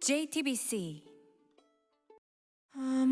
JTBC